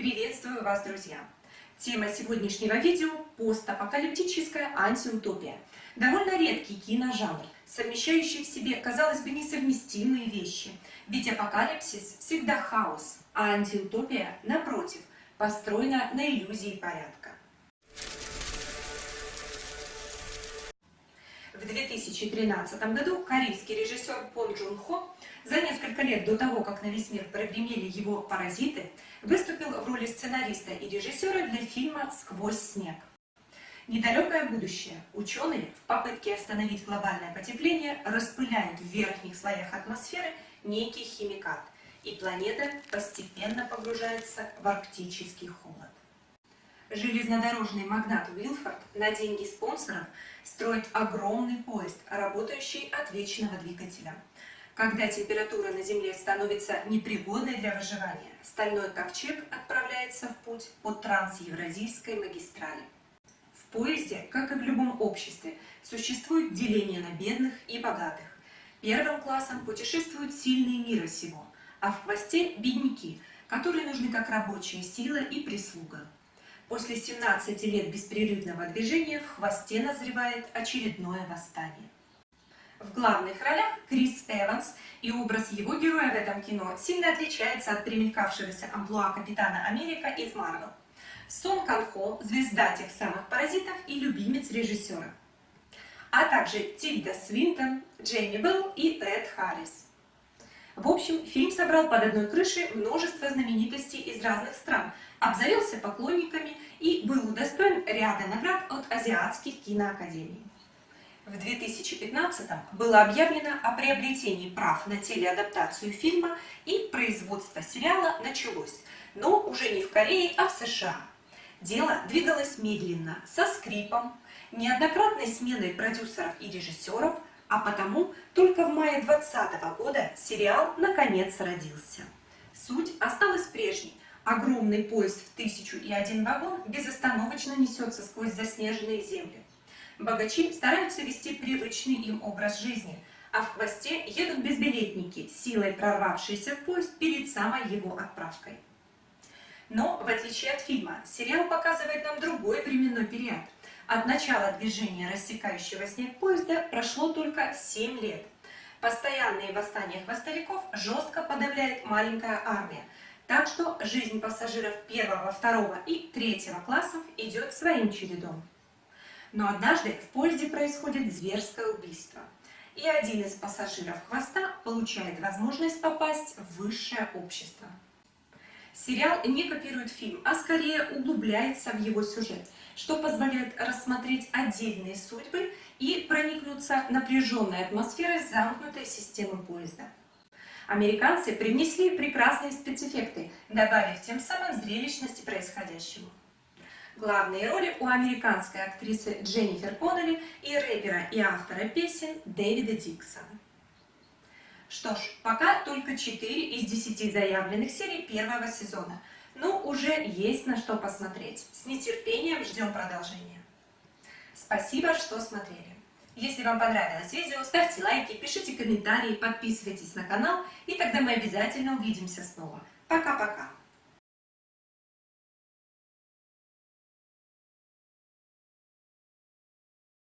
Приветствую вас, друзья! Тема сегодняшнего видео – постапокалиптическая антиутопия. Довольно редкий киножанр, совмещающий в себе, казалось бы, несовместимые вещи. Ведь апокалипсис всегда хаос, а антиутопия, напротив, построена на иллюзии порядка. В 2013 году корейский режиссер Пон Джун Хо за несколько лет до того, как на весь мир прогремели его «Паразиты», выступил в роли сценариста и режиссера для фильма «Сквозь снег». Недалекое будущее. Ученые в попытке остановить глобальное потепление распыляют в верхних слоях атмосферы некий химикат, и планета постепенно погружается в арктический холод. Железнодорожный магнат Уилфорд на деньги спонсоров строит огромный поезд, работающий от вечного двигателя. Когда температура на Земле становится непригодной для выживания, стальной ковчег отправляется в путь по трансевразийской магистрали. В поезде, как и в любом обществе, существует деление на бедных и богатых. Первым классом путешествуют сильные мира сего, а в хвосте – бедняки, которые нужны как рабочая сила и прислуга. После 17 лет беспрерывного движения в хвосте назревает очередное восстание. В главных ролях Крис Эванс, и образ его героя в этом кино сильно отличается от примелькавшегося амплуа Капитана Америка из Марвел. Сон Кан Хо – звезда тех самых паразитов и любимец режиссера. А также Тильда Свинтон, Джейми Белл и Эд Харрис. В общем, фильм собрал под одной крышей множество знаменитостей из разных стран, обзавелся поклонниками и был удостоен ряда наград от азиатских киноакадемий. В 2015 было объявлено о приобретении прав на телеадаптацию фильма и производство сериала началось, но уже не в Корее, а в США. Дело двигалось медленно, со скрипом, неоднократной сменой продюсеров и режиссеров – а потому только в мае 2020 года сериал наконец родился. Суть осталась прежней. Огромный поезд в тысячу и один вагон безостановочно несется сквозь заснеженные земли. Богачи стараются вести привычный им образ жизни, а в хвосте едут безбилетники, силой прорвавшиеся в поезд перед самой его отправкой. Но, в отличие от фильма, сериал показывает нам другой временной период – от начала движения рассекающего снег поезда прошло только 7 лет. Постоянные восстания хвостовиков жестко подавляет маленькая армия, так что жизнь пассажиров первого, второго и третьего классов идет своим чередом. Но однажды в поезде происходит зверское убийство, и один из пассажиров хвоста получает возможность попасть в высшее общество. Сериал не копирует фильм, а скорее углубляется в его сюжет – что позволяет рассмотреть отдельные судьбы и проникнуться напряженной атмосферой замкнутой системы поезда. Американцы привнесли прекрасные спецэффекты, добавив тем самым зрелищности происходящему. Главные роли у американской актрисы Дженнифер Коннелли и рэпера и автора песен Дэвида Диксона. Что ж, пока только 4 из 10 заявленных серий первого сезона – ну, уже есть на что посмотреть. С нетерпением ждем продолжения. Спасибо, что смотрели. Если вам понравилось видео, ставьте лайки, пишите комментарии, подписывайтесь на канал, и тогда мы обязательно увидимся снова. Пока-пока!